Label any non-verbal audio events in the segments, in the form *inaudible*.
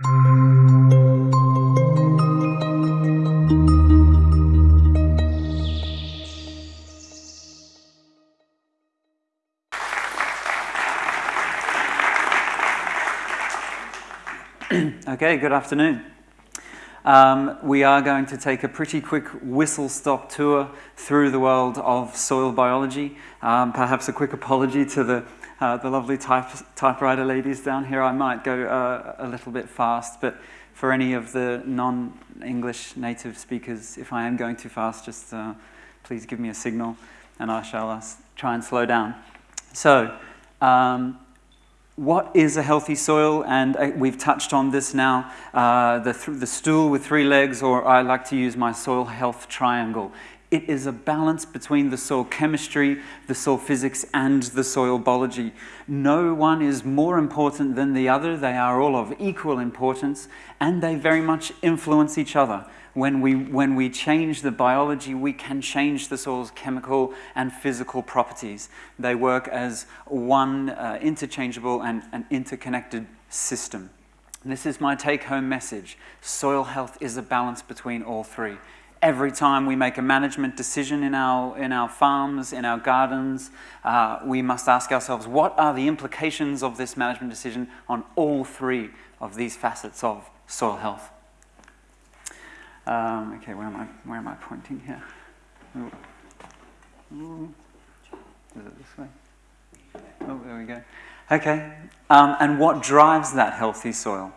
*clears throat* okay, good afternoon. Um, we are going to take a pretty quick whistle-stop tour through the world of soil biology. Um, perhaps a quick apology to the, uh, the lovely type, typewriter ladies down here. I might go uh, a little bit fast, but for any of the non-English native speakers, if I am going too fast, just uh, please give me a signal and I shall uh, try and slow down. So, um, what is a healthy soil? And uh, we've touched on this now, uh, the, th the stool with three legs, or I like to use my soil health triangle. It is a balance between the soil chemistry, the soil physics, and the soil biology. No one is more important than the other. They are all of equal importance, and they very much influence each other when we, when we change the biology, we can change the soil's chemical and physical properties. They work as one uh, interchangeable and an interconnected system. this is my take-home message. Soil health is a balance between all three. Every time we make a management decision in our, in our farms, in our gardens, uh, we must ask ourselves, what are the implications of this management decision on all three of these facets of soil health? Um, okay, where am I? Where am I pointing here? Ooh. Is it this way? Oh, there we go. Okay, um, and what drives that healthy soil?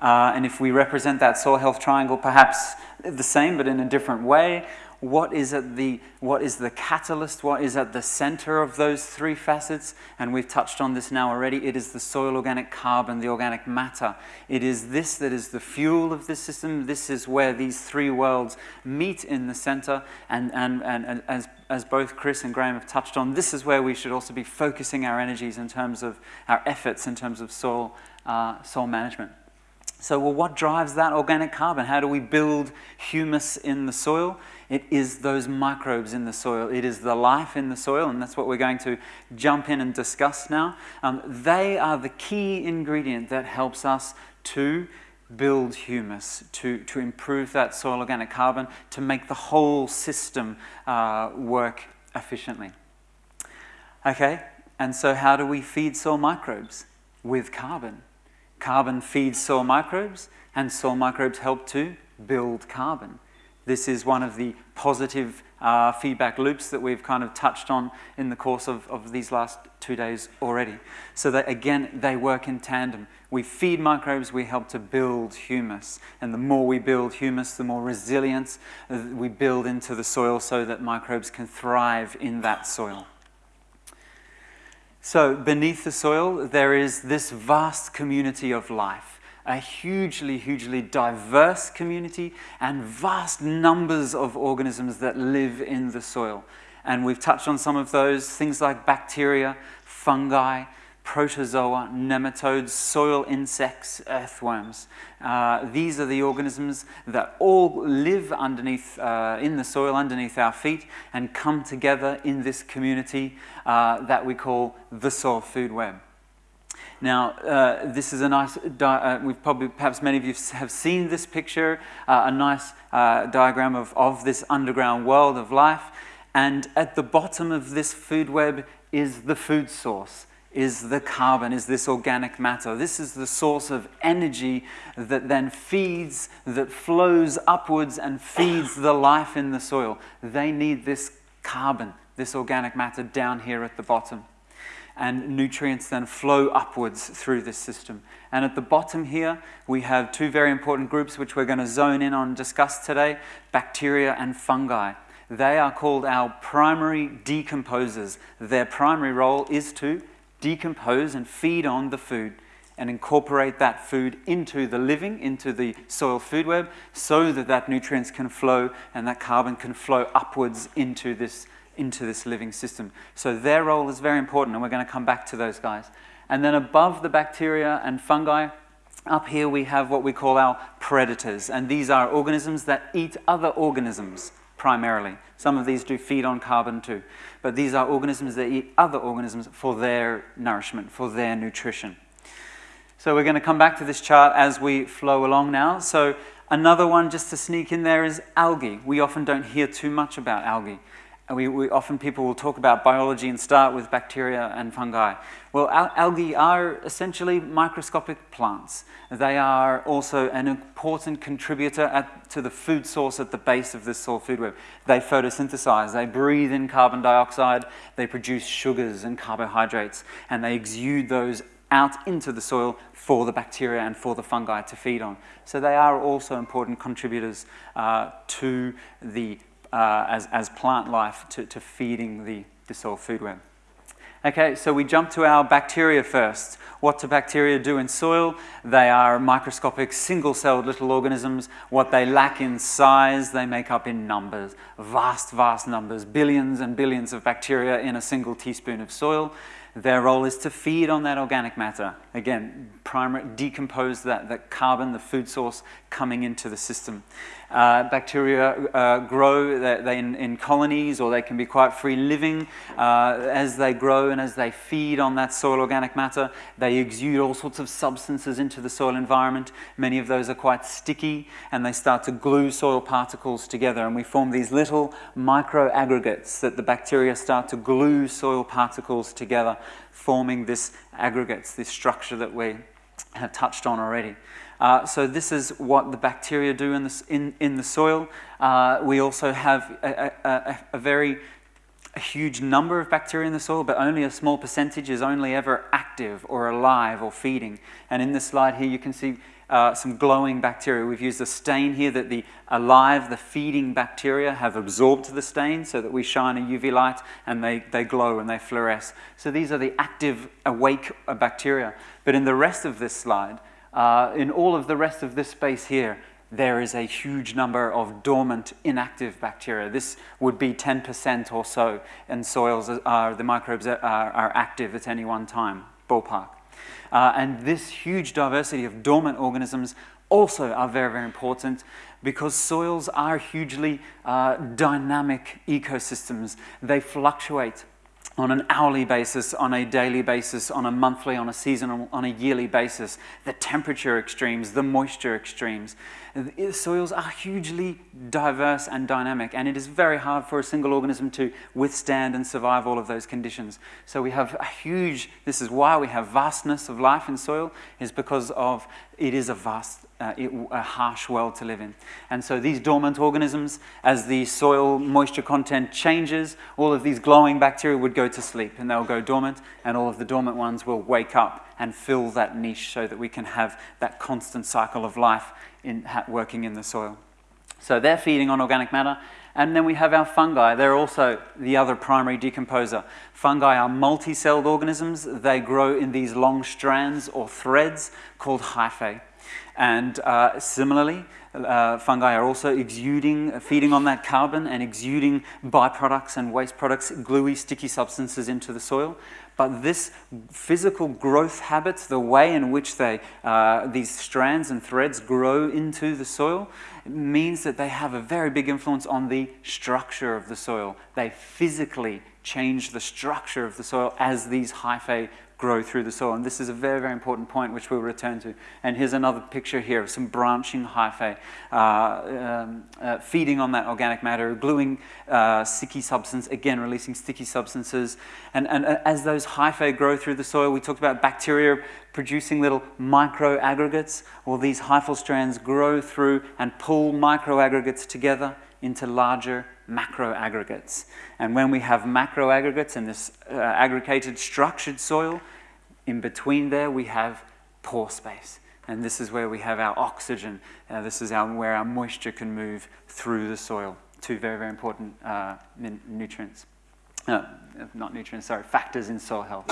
Uh, and if we represent that soil health triangle, perhaps the same but in a different way, what is at the what is the catalyst? What is at the center of those three facets? And we've touched on this now already. It is the soil organic carbon the organic matter. It is this that is the fuel of this system. This is where these three worlds meet in the center. And and and, and as as both Chris and Graham have touched on this is where we should also be focusing our energies in terms of our efforts in terms of soil uh, soil management so well, what drives that organic carbon? How do we build humus in the soil? It is those microbes in the soil. It is the life in the soil, and that's what we're going to jump in and discuss now. Um, they are the key ingredient that helps us to build humus, to, to improve that soil organic carbon, to make the whole system uh, work efficiently. Okay, and so how do we feed soil microbes? With carbon. Carbon feeds soil microbes, and soil microbes help to build carbon. This is one of the positive uh, feedback loops that we've kind of touched on in the course of, of these last two days already. So that again, they work in tandem. We feed microbes, we help to build humus. And the more we build humus, the more resilience uh, we build into the soil so that microbes can thrive in that soil. So beneath the soil, there is this vast community of life, a hugely, hugely diverse community and vast numbers of organisms that live in the soil. And we've touched on some of those, things like bacteria, fungi, protozoa, nematodes, soil insects, earthworms. Uh, these are the organisms that all live underneath, uh, in the soil underneath our feet and come together in this community uh, that we call the soil food web. Now, uh, this is a nice, uh, we've probably, perhaps many of you have seen this picture, uh, a nice diagram of, of this underground world of life. And at the bottom of this food web is the food source is the carbon, is this organic matter. This is the source of energy that then feeds, that flows upwards and feeds the life in the soil. They need this carbon, this organic matter down here at the bottom. And nutrients then flow upwards through this system. And at the bottom here, we have two very important groups which we're going to zone in on and discuss today, bacteria and fungi. They are called our primary decomposers. Their primary role is to decompose and feed on the food and incorporate that food into the living, into the soil food web, so that that nutrients can flow and that carbon can flow upwards into this, into this living system. So their role is very important, and we're going to come back to those guys. And then above the bacteria and fungi, up here we have what we call our predators, and these are organisms that eat other organisms primarily. Some of these do feed on carbon too. But these are organisms that eat other organisms for their nourishment, for their nutrition. So we're going to come back to this chart as we flow along now. So another one just to sneak in there is algae. We often don't hear too much about algae. We, we, often people will talk about biology and start with bacteria and fungi. Well, al algae are essentially microscopic plants. They are also an important contributor at, to the food source at the base of this soil food web. They photosynthesize, they breathe in carbon dioxide, they produce sugars and carbohydrates, and they exude those out into the soil for the bacteria and for the fungi to feed on. So they are also important contributors uh, to the, uh, as, as plant life, to, to feeding the, the soil food web. Okay, so we jump to our bacteria first. What do bacteria do in soil? They are microscopic, single-celled little organisms. What they lack in size, they make up in numbers. Vast, vast numbers. Billions and billions of bacteria in a single teaspoon of soil. Their role is to feed on that organic matter. Again, primary, decompose that, that carbon, the food source, coming into the system. Uh, bacteria uh, grow they, they in, in, colonies or they can be quite free living. Uh, as they grow and as they feed on that soil organic matter, they exude all sorts of substances into the soil environment. Many of those are quite sticky and they start to glue soil particles together and we form these little micro aggregates that the bacteria start to glue soil particles together, forming this aggregates, this structure that we have touched on already. Uh, so this is what the bacteria do in, this, in, in the soil. Uh, we also have a, a, a very a huge number of bacteria in the soil, but only a small percentage is only ever active or alive or feeding. And in this slide here, you can see uh, some glowing bacteria. We've used a stain here that the alive, the feeding bacteria have absorbed the stain so that we shine a UV light and they, they glow and they fluoresce. So these are the active, awake bacteria. But in the rest of this slide, uh, in all of the rest of this space here, there is a huge number of dormant, inactive bacteria. This would be 10% or so in soils. Uh, the microbes are, are, active at any one time, ballpark. Uh, and this huge diversity of dormant organisms also are very, very important because soils are hugely uh, dynamic ecosystems. They fluctuate on an hourly basis, on a daily basis, on a monthly, on a seasonal, on a yearly basis, the temperature extremes, the moisture extremes. The soils are hugely diverse and dynamic, and it is very hard for a single organism to withstand and survive all of those conditions. So we have a huge, this is why we have vastness of life in soil, is because of it is a vast, uh, it, a harsh world to live in. And so these dormant organisms, as the soil moisture content changes, all of these glowing bacteria would go to sleep and they'll go dormant, and all of the dormant ones will wake up and fill that niche so that we can have that constant cycle of life in, working in the soil. So they're feeding on organic matter. And then we have our fungi. They're also the other primary decomposer. Fungi are multi-celled organisms. They grow in these long strands or threads called hyphae. And uh, similarly, uh, fungi are also exuding, feeding on that carbon and exuding byproducts and waste products, gluey, sticky substances into the soil. But this physical growth habits, the way in which they, uh, these strands and threads grow into the soil, means that they have a very big influence on the structure of the soil. They physically change the structure of the soil as these hyphae grow through the soil. And this is a very, very important point which we'll return to. And here's another picture here of some branching hyphae uh, um, uh, feeding on that organic matter, gluing uh, sticky substance, again releasing sticky substances. And, and as those hyphae grow through the soil, we talked about bacteria producing little micro aggregates. Well, these hyphal strands grow through and pull micro aggregates together into larger macro aggregates. And when we have macro aggregates in this uh, aggregated structured soil, in between there we have pore space. And this is where we have our oxygen. Uh, this is our, where our moisture can move through the soil. Two very, very important uh, nutrients. Uh, not nutrients, sorry, factors in soil health.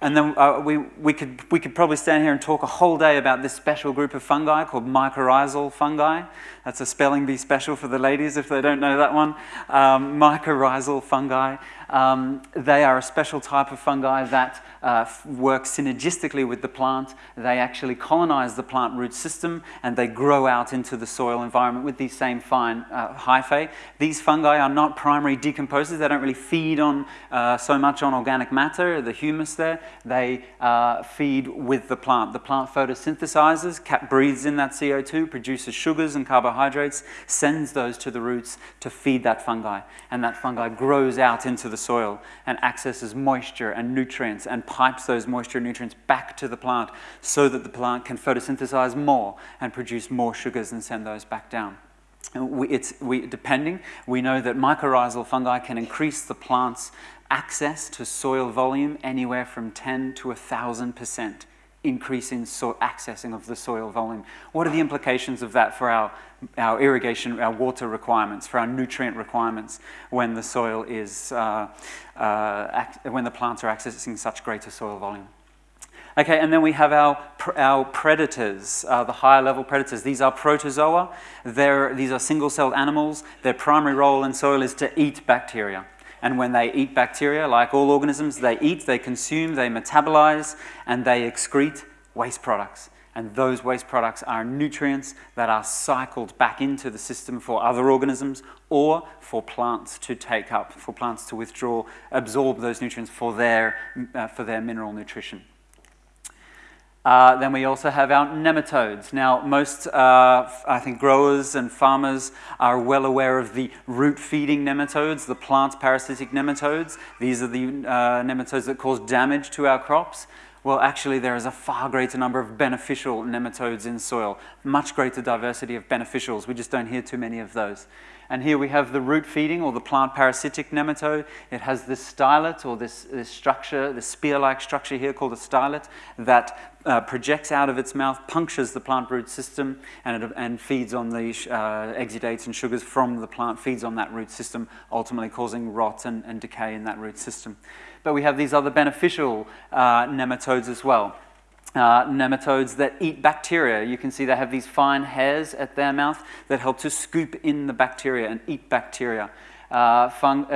And then uh, we, we, could, we could probably stand here and talk a whole day about this special group of fungi called mycorrhizal fungi. That's a spelling bee special for the ladies if they don't know that one. Um, mycorrhizal fungi. Um, they are a special type of fungi that uh, work synergistically with the plant. They actually colonize the plant root system and they grow out into the soil environment with these same fine uh, hyphae. These fungi are not primary decomposers. They don't really feed on uh, so much on organic matter, the humus there. They uh, feed with the plant. The plant photosynthesizes, breathes in that CO2, produces sugars and carbohydrates, sends those to the roots to feed that fungi. And that fungi grows out into the soil and accesses moisture and nutrients and pipes those moisture and nutrients back to the plant so that the plant can photosynthesize more and produce more sugars and send those back down. We, it's, we, depending, we know that mycorrhizal fungi can increase the plant's access to soil volume anywhere from 10 to 1,000% increase in so accessing of the soil volume. What are the implications of that for our, our irrigation, our water requirements, for our nutrient requirements when the soil is, uh, uh, when the plants are accessing such greater soil volume? Okay, and then we have our, our predators, uh, the higher level predators. These are protozoa. They're, these are single-celled animals. Their primary role in soil is to eat bacteria. And when they eat bacteria, like all organisms, they eat, they consume, they metabolize, and they excrete waste products. And those waste products are nutrients that are cycled back into the system for other organisms or for plants to take up, for plants to withdraw, absorb those nutrients for their, uh, for their mineral nutrition. Uh, then we also have our nematodes. Now, most, uh, I think, growers and farmers are well aware of the root-feeding nematodes, the plant parasitic nematodes. These are the uh, nematodes that cause damage to our crops. Well, actually, there is a far greater number of beneficial nematodes in soil, much greater diversity of beneficials. We just don't hear too many of those. And here we have the root feeding or the plant parasitic nematode. It has this stylet or this, this structure, this spear-like structure here called a stylet that uh, projects out of its mouth, punctures the plant root system, and, it, and feeds on the uh, exudates and sugars from the plant, feeds on that root system, ultimately causing rot and, and decay in that root system. But we have these other beneficial uh, nematodes as well uh, nematodes that eat bacteria. You can see they have these fine hairs at their mouth that help to scoop in the bacteria and eat bacteria. Uh, uh,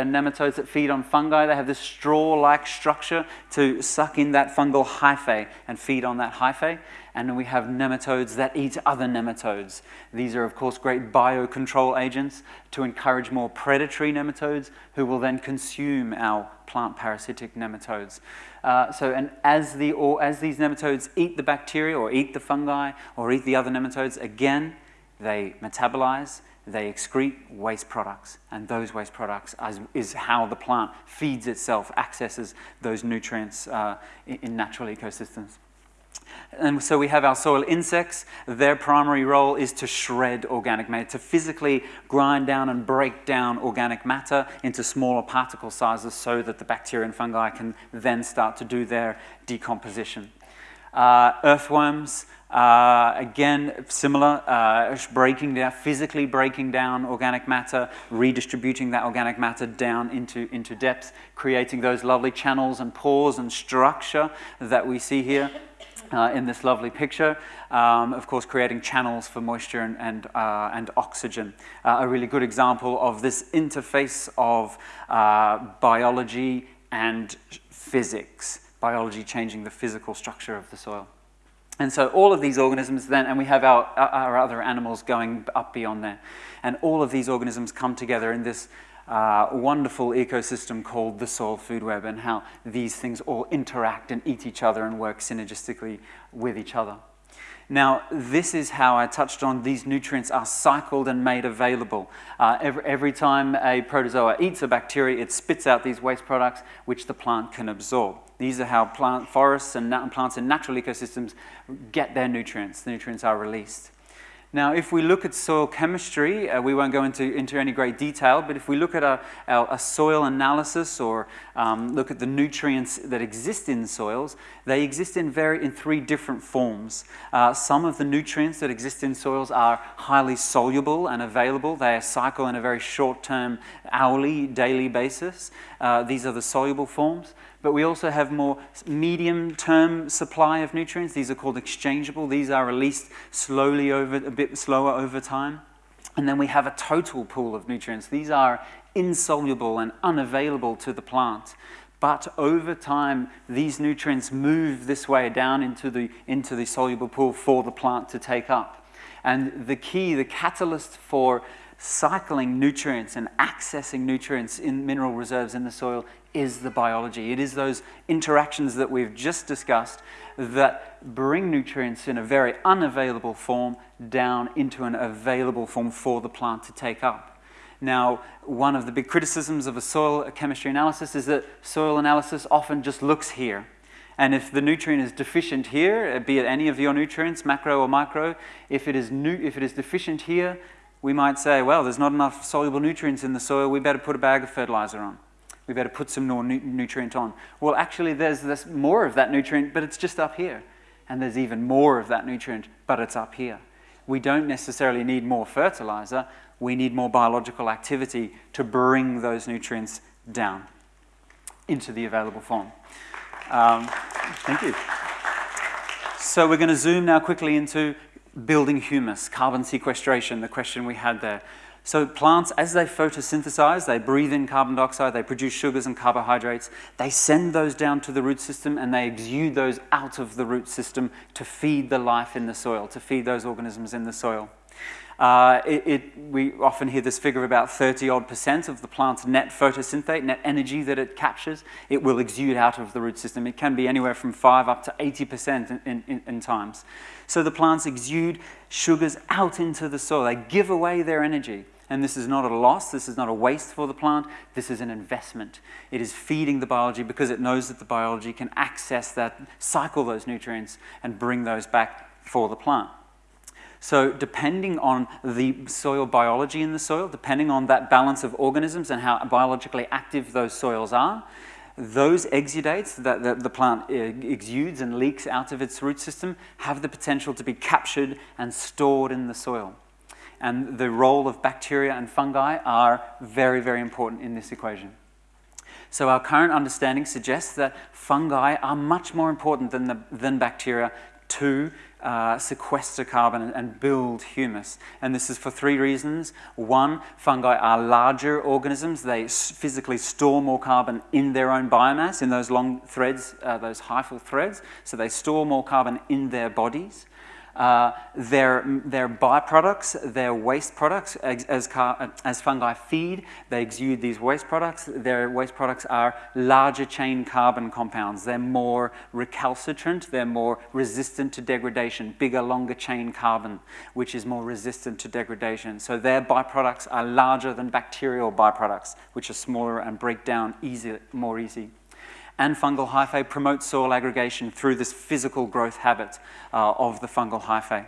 nematodes that feed on fungi, they have this straw-like structure to suck in that fungal hyphae and feed on that hyphae. And then we have nematodes that eat other nematodes. These are, of course, great biocontrol agents to encourage more predatory nematodes who will then consume our plant parasitic nematodes. Uh, so, and as, the, or as these nematodes eat the bacteria or eat the fungi or eat the other nematodes, again, they metabolize, they excrete waste products. And those waste products is, is how the plant feeds itself, accesses those nutrients uh, in, in natural ecosystems. And so we have our soil insects. Their primary role is to shred organic matter, to physically grind down and break down organic matter into smaller particle sizes so that the bacteria and fungi can then start to do their decomposition. Uh, earthworms, uh, again, similar, uh, breaking down, physically breaking down organic matter, redistributing that organic matter down into, into depth, creating those lovely channels and pores and structure that we see here uh, in this lovely picture. Um, of course, creating channels for moisture and, and, uh, and oxygen. Uh, a really good example of this interface of uh, biology and physics. Biology changing the physical structure of the soil. And so all of these organisms then, and we have our, our other animals going up beyond there. And all of these organisms come together in this uh, wonderful ecosystem called the soil food web and how these things all interact and eat each other and work synergistically with each other. Now, this is how I touched on these nutrients are cycled and made available. Uh, every, every time a protozoa eats a bacteria, it spits out these waste products which the plant can absorb. These are how plant forests and plants in natural ecosystems get their nutrients. The nutrients are released. Now, if we look at soil chemistry, uh, we won't go into, into any great detail, but if we look at a, a, a soil analysis or um, look at the nutrients that exist in soils, they exist in, very, in three different forms. Uh, some of the nutrients that exist in soils are highly soluble and available. They cycle in a very short-term, hourly, daily basis. Uh, these are the soluble forms but we also have more medium-term supply of nutrients. These are called exchangeable. These are released slowly over, a bit slower over time. And then we have a total pool of nutrients. These are insoluble and unavailable to the plant. But over time, these nutrients move this way down into the, into the soluble pool for the plant to take up. And the key, the catalyst for cycling nutrients and accessing nutrients in mineral reserves in the soil is the biology. It is those interactions that we've just discussed that bring nutrients in a very unavailable form down into an available form for the plant to take up. Now, one of the big criticisms of a soil chemistry analysis is that soil analysis often just looks here. And if the nutrient is deficient here, be it any of your nutrients, macro or micro, if it is, if it is deficient here, we might say, well, there's not enough soluble nutrients in the soil, we better put a bag of fertilizer on. We better put some more nu- nutrient on. Well, actually, there's, there's more of that nutrient, but it's just up here. And there's even more of that nutrient, but it's up here. We don't necessarily need more fertilizer, we need more biological activity to bring those nutrients down into the available form. Um, thank you. So we're going to zoom now quickly into building humus, carbon sequestration, the question we had there. So plants, as they photosynthesize, they breathe in carbon dioxide, they produce sugars and carbohydrates, they send those down to the root system and they exude those out of the root system to feed the life in the soil, to feed those organisms in the soil. Uh, it, it, we often hear this figure of about 30 odd percent of the plant's net photosynthate, net energy that it captures, it will exude out of the root system. It can be anywhere from 5 up to 80 percent in, in, in times. So the plants exude sugars out into the soil. They give away their energy. And this is not a loss, this is not a waste for the plant, this is an investment. It is feeding the biology because it knows that the biology can access that, cycle those nutrients, and bring those back for the plant. So depending on the soil biology in the soil, depending on that balance of organisms and how biologically active those soils are, those exudates that, that the plant uh, exudes and leaks out of its root system have the potential to be captured and stored in the soil. And the role of bacteria and fungi are very, very important in this equation. So our current understanding suggests that fungi are much more important than, the, than bacteria to uh, sequester carbon and build humus. And this is for three reasons. One, fungi are larger organisms. They physically store more carbon in their own biomass, in those long threads, uh, those hyphal threads. So they store more carbon in their bodies. Uh, their, their byproducts, their waste products, as, as, as, fungi feed, they exude these waste products. Their waste products are larger chain carbon compounds. They're more recalcitrant, they're more resistant to degradation, bigger, longer chain carbon, which is more resistant to degradation. So their byproducts are larger than bacterial byproducts, which are smaller and break down easy, more easy and fungal hyphae promote soil aggregation through this physical growth habit uh, of the fungal hyphae.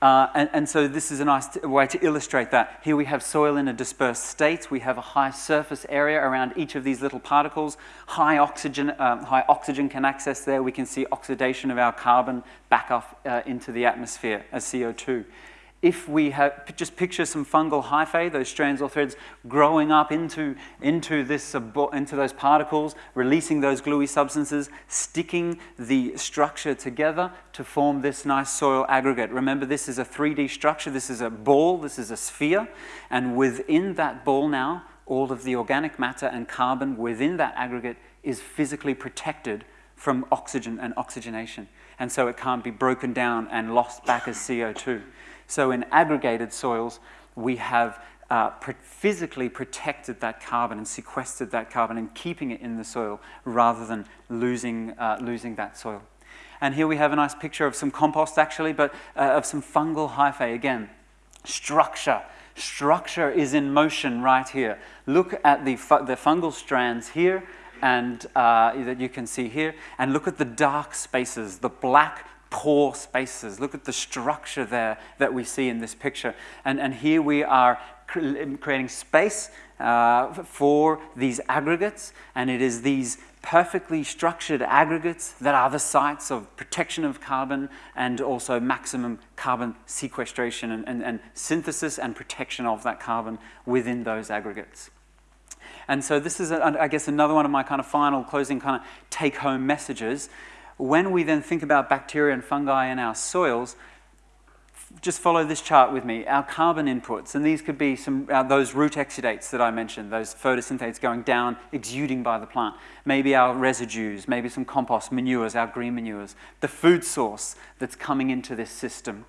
Uh, and, and, so this is a nice way to illustrate that. Here we have soil in a dispersed state. We have a high surface area around each of these little particles. High oxygen, um, high oxygen can access there. We can see oxidation of our carbon back up uh, into the atmosphere as CO2 if we have, just picture some fungal hyphae, those strands or threads growing up into, into, this, into those particles, releasing those gluey substances, sticking the structure together to form this nice soil aggregate. Remember, this is a 3D structure. This is a ball. This is a sphere. And within that ball now, all of the organic matter and carbon within that aggregate is physically protected from oxygen and oxygenation. And so it can't be broken down and lost back as CO2. So in aggregated soils, we have uh, physically protected that carbon and sequestered that carbon and keeping it in the soil rather than losing, uh, losing that soil. And here we have a nice picture of some compost actually, but uh, of some fungal hyphae again. Structure. Structure is in motion right here. Look at the, fu the fungal strands here and uh, that you can see here, and look at the dark spaces, the black pore spaces. Look at the structure there that we see in this picture. And, and here we are creating space uh, for these aggregates, and it is these perfectly structured aggregates that are the sites of protection of carbon and also maximum carbon sequestration and, and, and synthesis and protection of that carbon within those aggregates. And so this is, I guess, another one of my kind of final closing kind of take-home messages when we then think about bacteria and fungi in our soils, just follow this chart with me. Our carbon inputs, and these could be some uh, those root exudates that I mentioned, those photosynthetates going down, exuding by the plant. Maybe our residues, maybe some compost, manures, our green manures. The food source that's coming into this system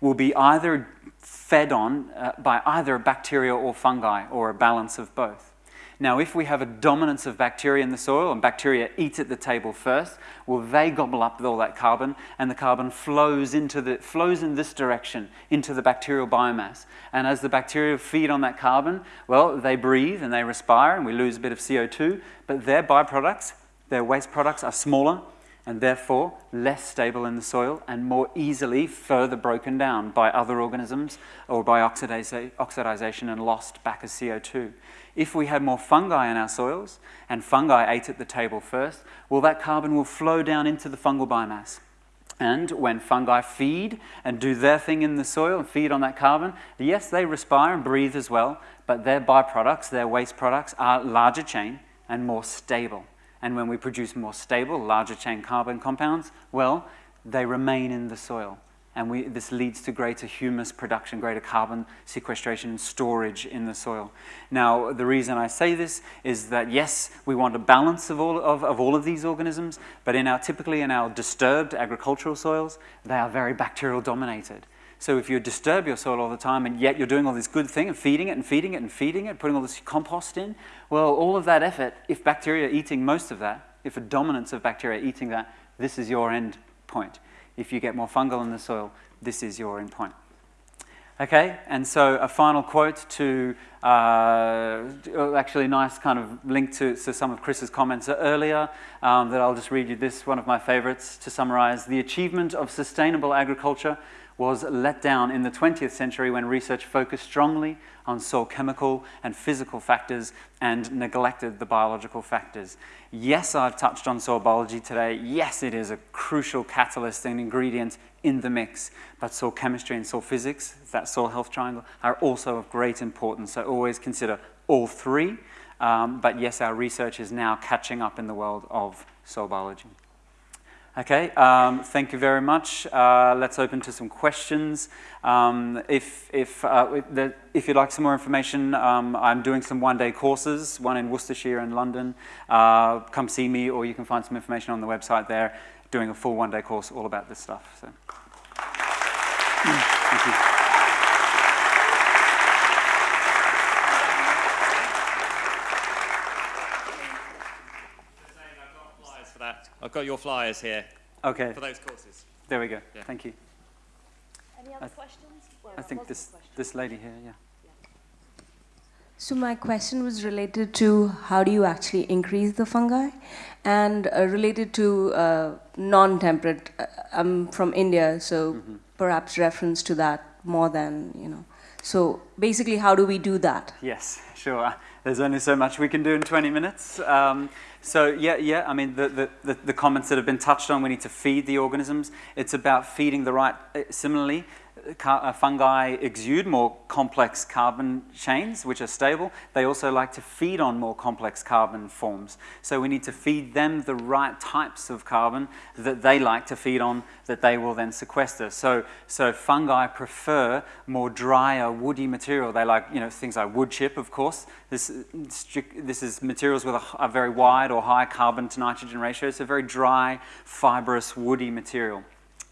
will be either fed on uh, by either a bacteria or fungi, or a balance of both. Now, if we have a dominance of bacteria in the soil and bacteria eat at the table first, well, they gobble up all that carbon and the carbon flows, into the, flows in this direction into the bacterial biomass. And as the bacteria feed on that carbon, well, they breathe and they respire and we lose a bit of CO2, but their byproducts, their waste products are smaller and therefore less stable in the soil and more easily further broken down by other organisms or by oxidization and lost back as CO2. If we had more fungi in our soils and fungi ate at the table first, well, that carbon will flow down into the fungal biomass. And when fungi feed and do their thing in the soil and feed on that carbon, yes, they respire and breathe as well, but their byproducts, their waste products, are larger chain and more stable. And when we produce more stable, larger chain carbon compounds, well, they remain in the soil. And we, this leads to greater humus production, greater carbon sequestration and storage in the soil. Now, the reason I say this is that, yes, we want a balance of all of, of all of these organisms, but in our, typically in our disturbed agricultural soils, they are very bacterial dominated. So if you disturb your soil all the time and yet you're doing all this good thing and feeding it and feeding it and feeding it, putting all this compost in, well, all of that effort, if bacteria are eating most of that, if a dominance of bacteria are eating that, this is your end point. If you get more fungal in the soil, this is your end point. Okay, and so a final quote to uh, actually a nice kind of link to, to some of Chris's comments earlier um, that I'll just read you this, one of my favorites to summarize. The achievement of sustainable agriculture was let down in the 20th century when research focused strongly on soil chemical and physical factors and neglected the biological factors. Yes, I've touched on soil biology today. Yes, it is a crucial catalyst and ingredient in the mix, but soil chemistry and soil physics, that soil health triangle, are also of great importance. So always consider all three. Um, but yes, our research is now catching up in the world of soil biology. Okay, um, thank you very much. Uh, let's open to some questions. Um, if, if, uh, if, you'd like some more information, um, I'm doing some one-day courses, one in Worcestershire and London. Uh, come see me, or you can find some information on the website there, doing a full one-day course all about this stuff. So. thank you. I've got your flyers here. Okay. For those courses. There we go. Yeah. Thank you. Any other I questions? Well, I think this, this lady here, yeah. So my question was related to how do you actually increase the fungi and uh, related to uh, non-temperate, uh, I'm from India, so mm -hmm. perhaps reference to that more than, you know. So basically, how do we do that? Yes, sure. There's only so much we can do in 20 minutes. Um, so yeah, yeah, I mean, the, the, the, comments that have been touched on, we need to feed the organisms. It's about feeding the right, uh, similarly, Uh, fungi exude more complex carbon chains, which are stable. They also like to feed on more complex carbon forms. So we need to feed them the right types of carbon that they like to feed on that they will then sequester. So, so fungi prefer more drier, woody material. They like, you know, things like wood chip, of course. This, this is materials with a, a very wide or high carbon to nitrogen ratio. It's a very dry, fibrous, woody material.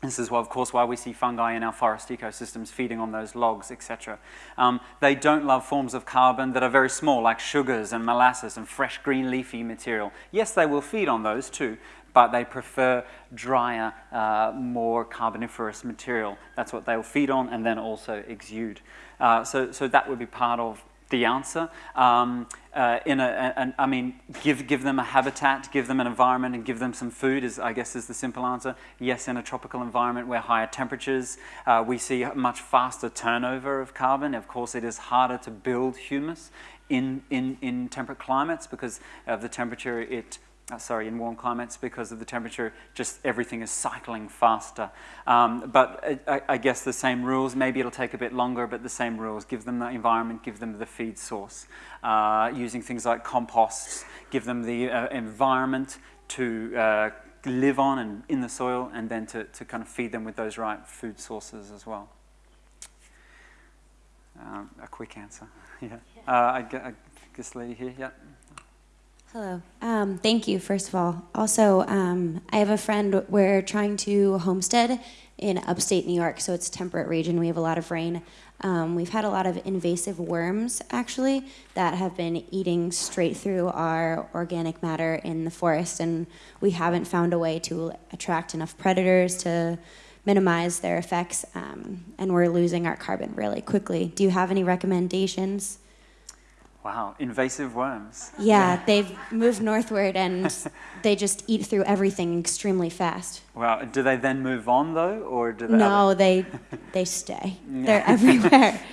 This is, well, of course, why we see fungi in our forest ecosystems feeding on those logs, etc. Um, they don't love forms of carbon that are very small, like sugars and molasses and fresh green leafy material. Yes, they will feed on those too, but they prefer drier, uh, more carboniferous material. That's what they'll feed on and then also exude. Uh, so, so that would be part of the answer. Um, uh, in a, I mean, give, give them a habitat, give them an environment, and give them some food, is, I guess is the simple answer. Yes, in a tropical environment where higher temperatures, uh, we see much faster turnover of carbon. Of course, it is harder to build humus in, in, in temperate climates because of the temperature it uh, sorry, in warm climates because of the temperature, just everything is cycling faster. Um, but I, I, guess the same rules, maybe it'll take a bit longer, but the same rules. Give them the environment, give them the feed source. Uh, using things like composts, give them the uh, environment to uh, live on and in the soil, and then to, to kind of feed them with those right food sources as well. um, a quick answer. *laughs* yeah. Uh, I, I guess lady here. Yeah. Hello. Um, thank you, first of all. Also, um, I have a friend, we're trying to homestead in upstate New York, so it's a temperate region. We have a lot of rain. Um, we've had a lot of invasive worms, actually, that have been eating straight through our organic matter in the forest, and we haven't found a way to attract enough predators to minimize their effects, um, and we're losing our carbon really quickly. Do you have any recommendations? Wow. Invasive worms. Yeah, they've moved northward and *laughs* they just eat through everything extremely fast. Wow. Do they then move on though, or do they? No, they *laughs* they stay. They're everywhere. *laughs*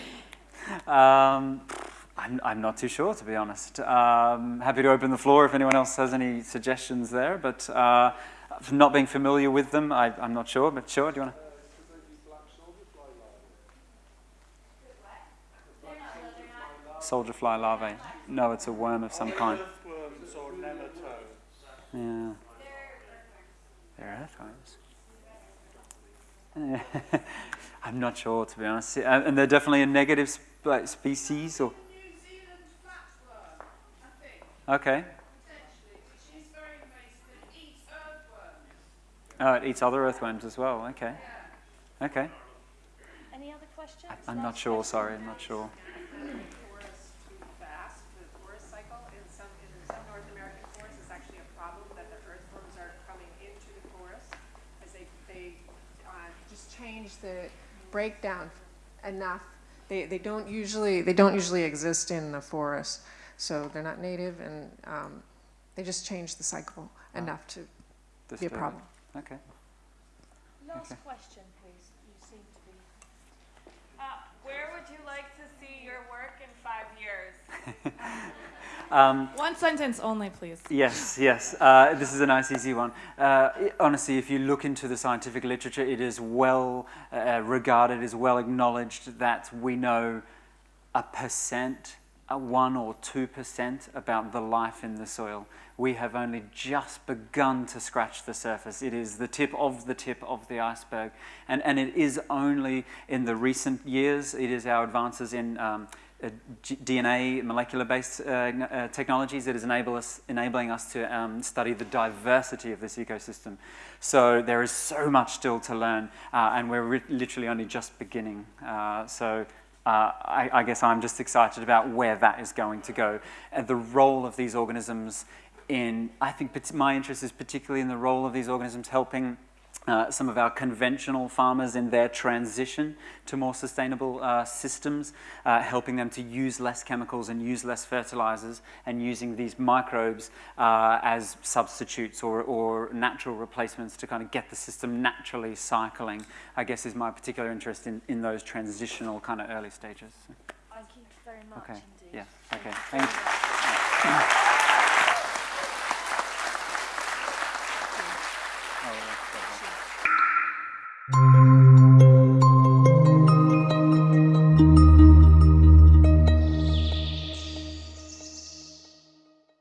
Um, I'm, I'm not too sure, to be honest. Um, happy to open the floor if anyone else has any suggestions there, but uh, not being familiar with them, I, I'm not sure. But sure, do you want to? Soldier fly larvae. No, it's a worm of some kind. Earthworms or nematodes. Yeah. They're earthworms. *laughs* I'm not sure, to be honest. Uh, And they're definitely a negative sp- species, or New Zealand flatworm, I think, okay. potentially, which is very invasive and eats earthworms. Oh, it eats other earthworms as well. Okay. Okay. Any other questions? I'm not sure. Sorry, I'm not sure. forests too fast. The forest cycle in some, in some North American forests is actually a problem that the earthworms are coming into the forest as they, they, uh, just change the breakdown enough. They, they don't usually, they don't usually exist in the forest, so they're not native and, um, they just change the cycle enough to be a problem. Okay. Last Okay. question, please. You seem to be. Uh, where would you like to see your work in five years? *laughs* Um, One sentence only, please. Yes, yes. Uh, this is a nice, easy one. Uh, honestly, if you look into the scientific literature, it is well uh, regarded, is well acknowledged that we know a percent, a one or two percent about the life in the soil. We have only just begun to scratch the surface. It is the tip of the tip of the iceberg. And, and it is only in the recent years, it is our advances in um, DNA molecular-based uh, uh, technologies that is enable us, enabling us to um, study the diversity of this ecosystem. So there is so much still to learn, uh, and we're literally only just beginning. Uh, so uh, I, I guess I'm just excited about where that is going to go, and the role of these organisms in. I think my interest is particularly in the role of these organisms helping uh, some of our conventional farmers in their transition to more sustainable uh, systems, uh, helping them to use less chemicals and use less fertilizers, and using these microbes uh, as substitutes or, or natural replacements to kind of get the system naturally cycling, I guess is my particular interest in, in those transitional kind of early stages. Thank you very much Okay, indeed. yeah, okay, thank you. Música